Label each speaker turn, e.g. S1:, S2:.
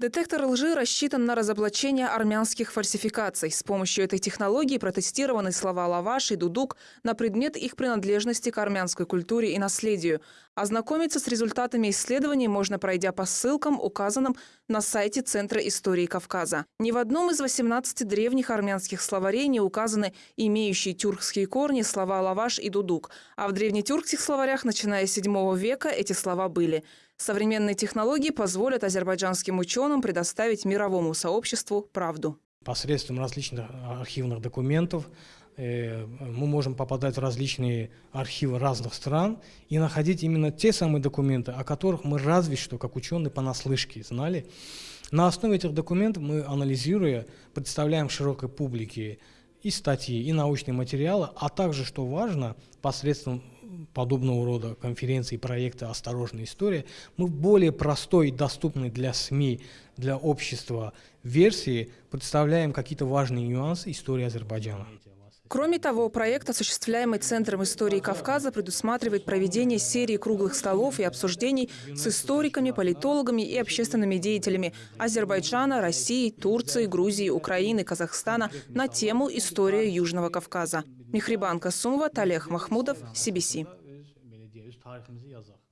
S1: Детектор лжи рассчитан на разоблачение армянских фальсификаций. С помощью этой технологии протестированы слова «лаваш» и «дудук» на предмет их принадлежности к армянской культуре и наследию. Ознакомиться с результатами исследований можно, пройдя по ссылкам, указанным на сайте Центра истории Кавказа. Ни в одном из 18 древних армянских словарей не указаны имеющие тюркские корни слова «лаваш» и «дудук», а в древнетюркских словарях, начиная с VII века, эти слова были. Современные технологии позволят азербайджанским ученым предоставить мировому сообществу правду.
S2: Посредством различных архивных документов э, мы можем попадать в различные архивы разных стран и находить именно те самые документы, о которых мы разве что, как ученые, понаслышке знали. На основе этих документов мы, анализируя, представляем широкой публике и статьи, и научные материалы, а также, что важно, посредством подобного рода конференции, проекты «Осторожная история», мы в более простой и доступной для СМИ, для общества версии представляем какие-то важные нюансы истории Азербайджана.
S1: Кроме того, проект, осуществляемый Центром истории Кавказа, предусматривает проведение серии круглых столов и обсуждений с историками, политологами и общественными деятелями Азербайджана, России, Турции, Грузии, Украины, Казахстана на тему «История Южного Кавказа». Михрибан Касумова, Талех Махмудов, CBC. tariximizi yazaq.